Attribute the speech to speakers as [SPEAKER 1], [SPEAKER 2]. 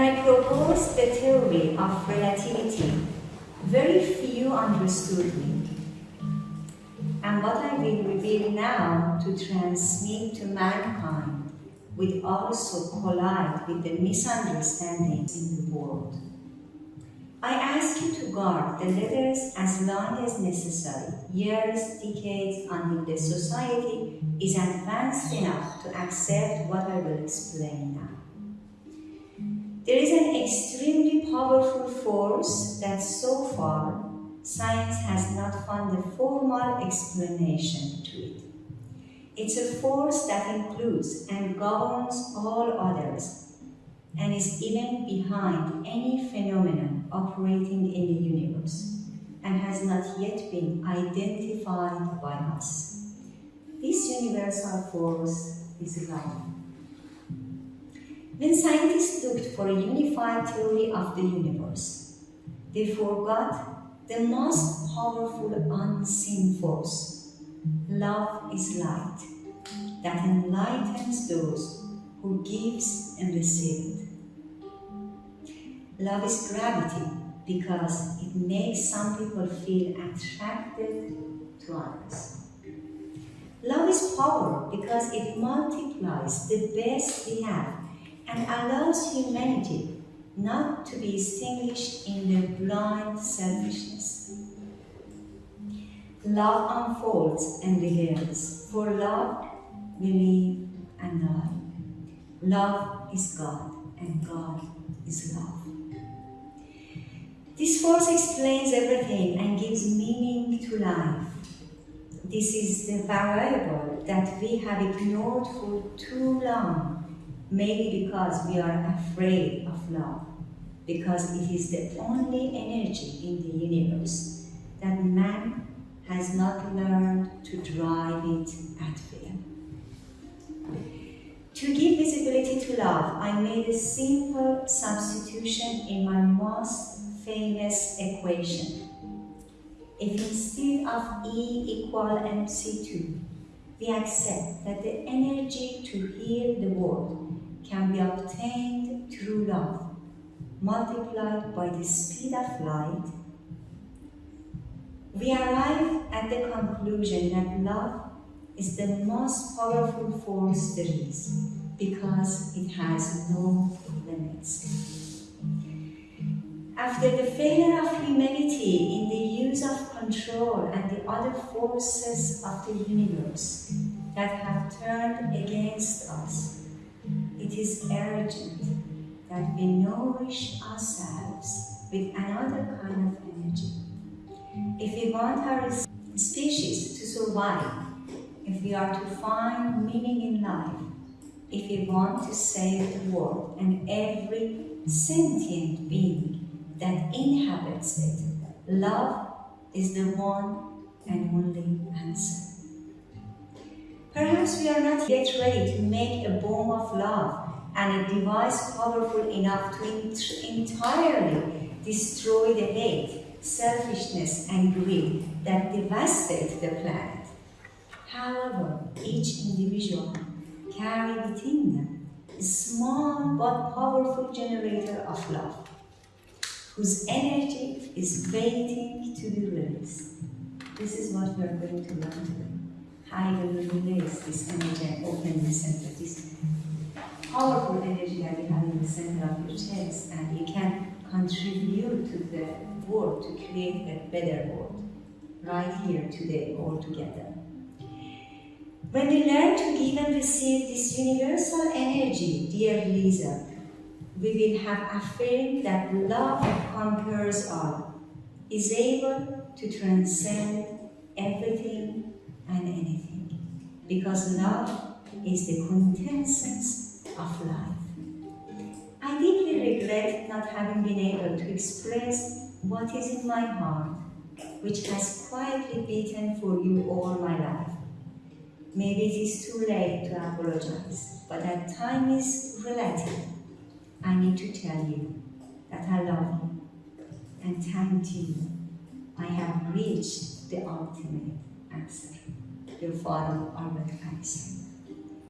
[SPEAKER 1] I proposed the theory of relativity, very few understood me. And what I will reveal now to transmit to mankind will also collide with the misunderstandings in the world. I ask you to guard the letters as long as necessary, years, decades, until the society is advanced enough to accept what I will explain now. There is an extremely powerful force that so far science has not found a formal explanation to it. It's a force that includes and governs all others and is even behind any phenomenon operating in the universe and has not yet been identified by us. This universal force is love. When scientists looked for a unified theory of the universe, they forgot the most powerful unseen force. Love is light that enlightens those who gives and receive it. Love is gravity because it makes some people feel attracted to others. Love is power because it multiplies the best we have and allows humanity not to be extinguished in their blind selfishness. Love unfolds and reveals. For love, we live and die. Love is God, and God is love. This force explains everything and gives meaning to life. This is the variable that we have ignored for too long maybe because we are afraid of love, because it is the only energy in the universe that man has not learned to drive it at will. To give visibility to love, I made a simple substitution in my most famous equation. If instead of E equal mc2, we accept that the energy to heal the world can be obtained through love, multiplied by the speed of light, we arrive at the conclusion that love is the most powerful force there is because it has no limits. After the failure of humanity in the use of control and the other forces of the universe that have turned against us, it is urgent that we nourish ourselves with another kind of energy. If we want our species to survive, if we are to find meaning in life, if we want to save the world and every sentient being that inhabits it, love is the one and only answer. Perhaps we are not yet ready to make a bomb of love and a device powerful enough to entirely destroy the hate, selfishness, and greed that devastate the planet. However, each individual carries within them a small but powerful generator of love, whose energy is waiting to be released. This is what we are going to learn today. How will release this energy and open the center, this powerful energy that you have in the center of your chest and you can contribute to the world to create a better world right here today all together. When we learn to give and receive this universal energy, dear Lieserl, we will have affirmed that love conquers all, is able to transcend everything and anything, because love is the quintessence of life. I deeply regret not having been able to express what is in my heart, which has quietly beaten for you all my life. Maybe it is too late to apologize, but that time is relative. I need to tell you that I love you, and thank you. I have reached the ultimate answer. you'll find a woman like this